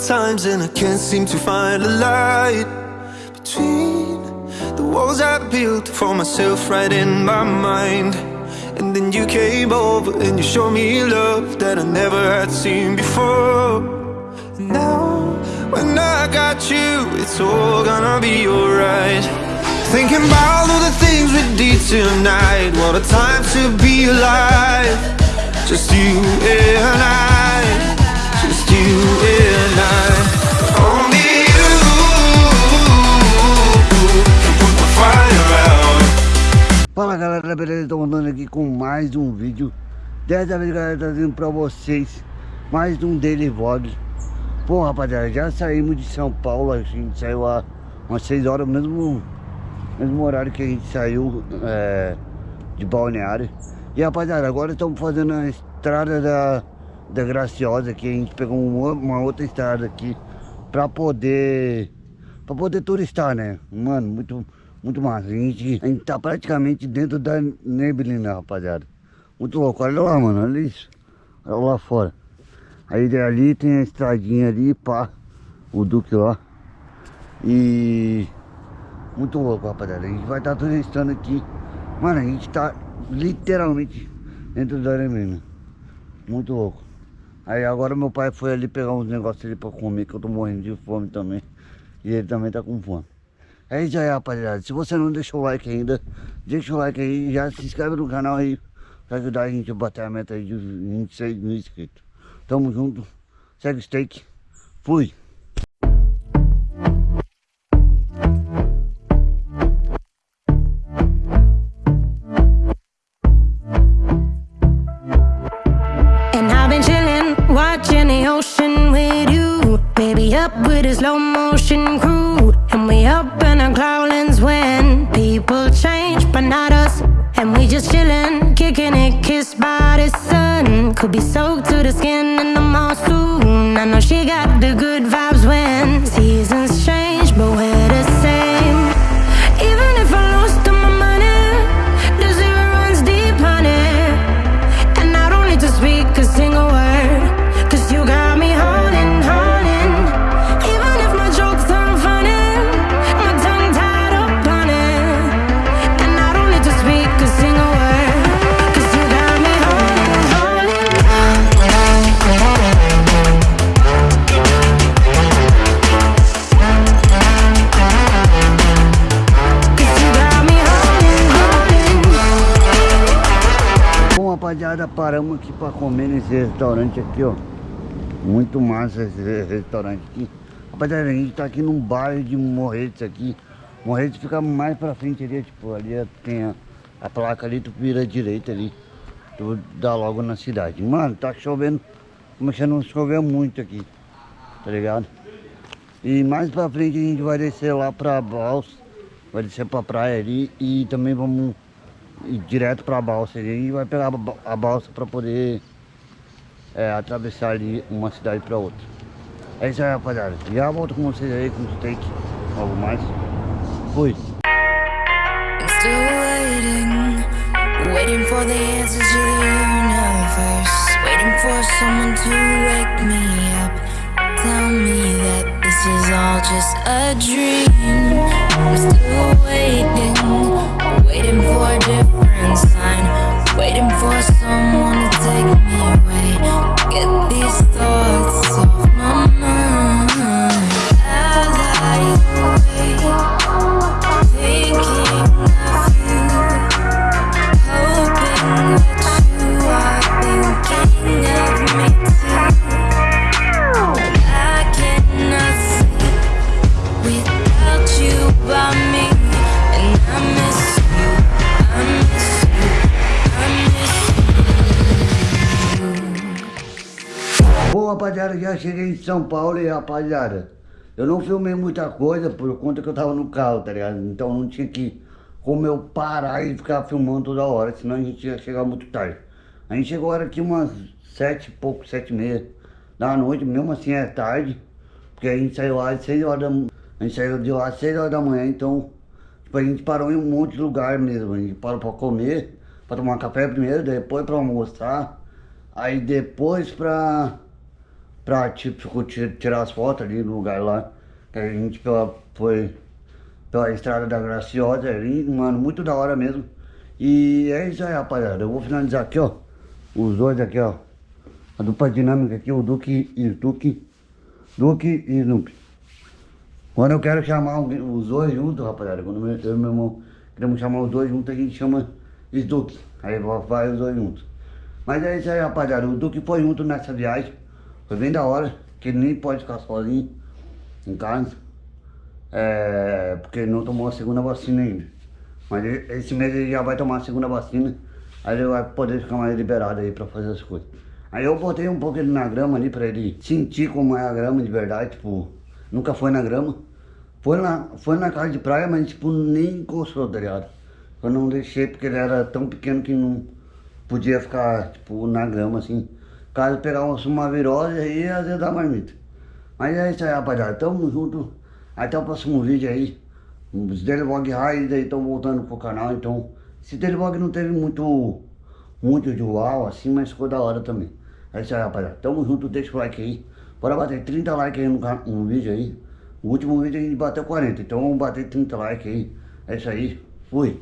times and I can't seem to find a light Between the walls I built for myself right in my mind. And then you came over and you showed me love that I never had seen before. And now, when I got you, it's all gonna be alright. Thinking about all the things we did tonight What a time to be alive. Just you and I voltando aqui com mais um vídeo. Dessa vez galera, trazendo pra vocês Mais um Daily Vlog. Pô rapaziada, já saímos de São Paulo A gente saiu há umas 6 horas Mesmo, mesmo horário que a gente saiu é, De Balneário. E rapaziada, agora estamos fazendo a estrada da, da Graciosa Aqui. A gente pegou uma, uma outra estrada aqui Pra poder Pra poder turistar, né? Mano, muito muito massa. A gente, a gente tá praticamente dentro da neblina, rapaziada. Muito louco. Olha lá, mano. Olha isso. Olha lá fora. Aí ali tem a estradinha ali, pá. O Duque lá. E... Muito louco, rapaziada. A gente vai estar tá turistando aqui. Mano, a gente tá literalmente dentro da neblina. Muito louco. Aí agora meu pai foi ali pegar uns negócios ali pra comer, que eu tô morrendo de fome também. E ele também tá com fome. É isso aí, rapaziada. Se você não deixou o like ainda, deixa o like aí já se inscreve no canal aí pra ajudar a gente a bater a meta aí de 26 mil inscritos. Tamo junto. Segue o steak. Fui. Watching the ocean with you. Baby, up with a slow motion crew. We up in our cloudlands when people change, but not us. And we just chillin', kicking it, kissed by the sun. Could be soaked to the skin in the mall soon. I know she got the good vibes when seasons change, but we're Rapaziada, paramos aqui pra comer nesse restaurante aqui, ó. Muito massa esse restaurante aqui. Rapaziada, a gente tá aqui num bairro de Morretes aqui. Morretes fica mais pra frente ali, tipo, ali tem a, a placa ali, tu vira à direita ali. Tu dá logo na cidade. Mano, tá chovendo, começando a chover muito aqui, tá ligado? E mais pra frente a gente vai descer lá pra Balsa, vai descer pra praia ali e também vamos ir direto pra balsa ali e vai pegar a ba- a balsa pra poder é, atravessar ali uma cidade pra outra. É isso aí, rapaziada. Já volto com vocês aí com o steak, algo mais. Fui. I'm still waiting, waiting for the answers to the universe. Waiting rapaziada, já cheguei em São Paulo e, rapaziada, eu não filmei muita coisa por conta que eu tava no carro, tá ligado? Então não tinha que, como eu parar e ficar filmando toda hora, senão a gente ia chegar muito tarde. A gente chegou agora aqui umas sete e pouco, sete e meia da noite, mesmo assim é tarde, porque a gente saiu lá às seis horas da a gente saiu de lá às seis horas da manhã, então, tipo, a gente parou em um monte de lugar mesmo, a gente parou pra comer, pra tomar café primeiro, depois pra almoçar, aí depois pra pra tipo, tirar as fotos ali no lugar lá. A gente pela, foi pela estrada da Graciosa ali, mano, muito da hora mesmo. E é isso aí, rapaziada. Eu vou finalizar aqui, ó. Os dois aqui, ó. A dupla dinâmica aqui, o Duque e o Duque. Duque e Snoopy. Quando eu quero chamar os dois juntos, rapaziada, quando eu e meu irmão queremos chamar os dois juntos, a gente chama Duque. Aí vai os dois juntos. Mas é isso aí, rapaziada. O Duque foi junto nessa viagem. Foi bem da hora, que ele nem pode ficar sozinho em casa. É, porque não tomou a segunda vacina ainda. Mas esse mês ele já vai tomar a segunda vacina. Aí ele vai poder ficar mais liberado aí pra fazer as coisas. Aí eu botei um pouco ele na grama ali pra ele sentir como é a grama de verdade, tipo, nunca foi na grama. Foi na, foi na casa de praia, mas tipo, nem encostou, tá ligado? Eu não deixei porque ele era tão pequeno que não podia ficar, tipo, na grama, assim. Caso pegar uma virose aí, às vezes dá marmita. Mas é isso aí, rapaziada. Tamo junto. Até o próximo vídeo aí. Os Delevlog Raiz aí estão voltando pro canal, então... Esse Delevlog não teve muito... Muito de uau, assim, mas ficou da hora também. É isso aí, rapaziada. Tamo junto, deixa o like aí. Bora bater 30 likes aí no, no vídeo aí. O último vídeo a gente bateu 40, então vamos bater 30 likes aí. É isso aí. Fui.